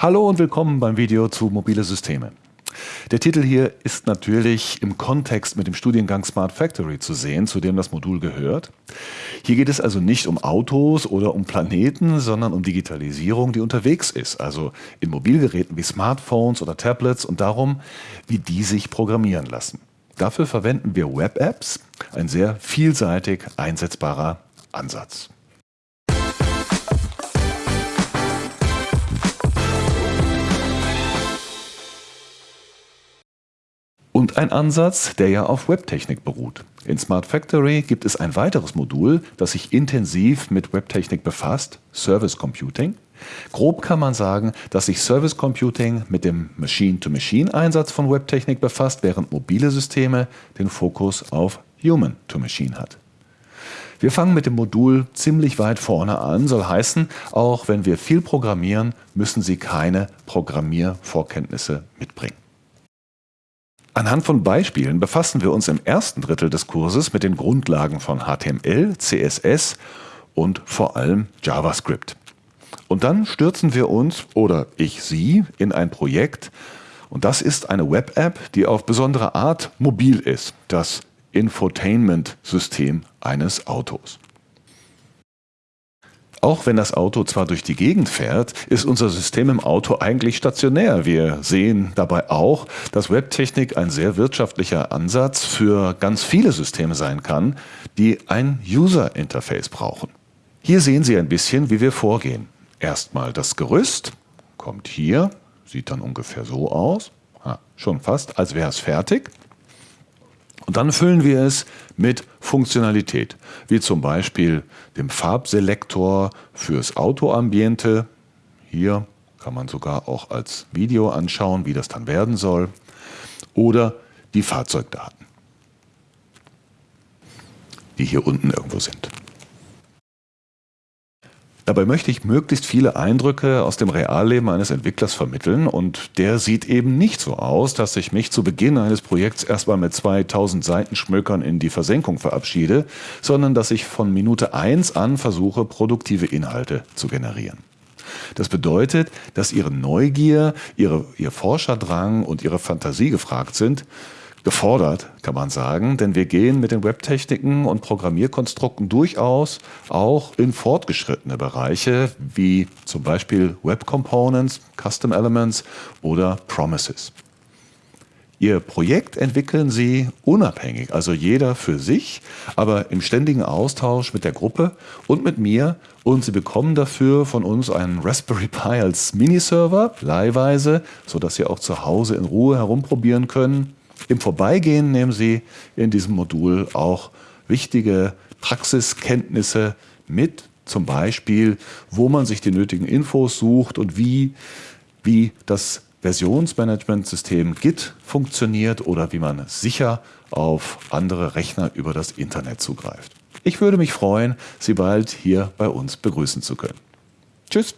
Hallo und willkommen beim Video zu mobile Systeme. Der Titel hier ist natürlich im Kontext mit dem Studiengang Smart Factory zu sehen, zu dem das Modul gehört. Hier geht es also nicht um Autos oder um Planeten, sondern um Digitalisierung, die unterwegs ist, also in Mobilgeräten wie Smartphones oder Tablets und darum, wie die sich programmieren lassen. Dafür verwenden wir Web-Apps, ein sehr vielseitig einsetzbarer Ansatz. Und ein Ansatz, der ja auf Webtechnik beruht. In Smart Factory gibt es ein weiteres Modul, das sich intensiv mit Webtechnik befasst, Service Computing. Grob kann man sagen, dass sich Service Computing mit dem Machine-to-Machine-Einsatz von Webtechnik befasst, während mobile Systeme den Fokus auf Human-to-Machine hat. Wir fangen mit dem Modul ziemlich weit vorne an, soll heißen, auch wenn wir viel programmieren, müssen Sie keine Programmiervorkenntnisse mitbringen. Anhand von Beispielen befassen wir uns im ersten Drittel des Kurses mit den Grundlagen von HTML, CSS und vor allem JavaScript. Und dann stürzen wir uns, oder ich Sie, in ein Projekt, und das ist eine Web-App, die auf besondere Art mobil ist, das Infotainment-System eines Autos. Auch wenn das Auto zwar durch die Gegend fährt, ist unser System im Auto eigentlich stationär. Wir sehen dabei auch, dass Webtechnik ein sehr wirtschaftlicher Ansatz für ganz viele Systeme sein kann, die ein User-Interface brauchen. Hier sehen Sie ein bisschen, wie wir vorgehen. Erstmal das Gerüst, kommt hier, sieht dann ungefähr so aus, ha, schon fast, als wäre es fertig. Dann füllen wir es mit Funktionalität, wie zum Beispiel dem Farbselektor fürs Autoambiente. Hier kann man sogar auch als Video anschauen, wie das dann werden soll. Oder die Fahrzeugdaten, die hier unten irgendwo sind. Dabei möchte ich möglichst viele Eindrücke aus dem Realleben eines Entwicklers vermitteln und der sieht eben nicht so aus, dass ich mich zu Beginn eines Projekts erstmal mit 2000 Seitenschmökern in die Versenkung verabschiede, sondern dass ich von Minute 1 an versuche, produktive Inhalte zu generieren. Das bedeutet, dass Ihre Neugier, Ihre, Ihr Forscherdrang und Ihre Fantasie gefragt sind gefordert, kann man sagen, denn wir gehen mit den Webtechniken und Programmierkonstrukten durchaus auch in fortgeschrittene Bereiche, wie zum Beispiel Web Components, Custom Elements oder Promises. Ihr Projekt entwickeln Sie unabhängig, also jeder für sich, aber im ständigen Austausch mit der Gruppe und mit mir. Und Sie bekommen dafür von uns einen Raspberry Pi als Miniserver, leihweise, sodass Sie auch zu Hause in Ruhe herumprobieren können im Vorbeigehen nehmen Sie in diesem Modul auch wichtige Praxiskenntnisse mit, zum Beispiel, wo man sich die nötigen Infos sucht und wie, wie das Versionsmanagementsystem Git funktioniert oder wie man sicher auf andere Rechner über das Internet zugreift. Ich würde mich freuen, Sie bald hier bei uns begrüßen zu können. Tschüss!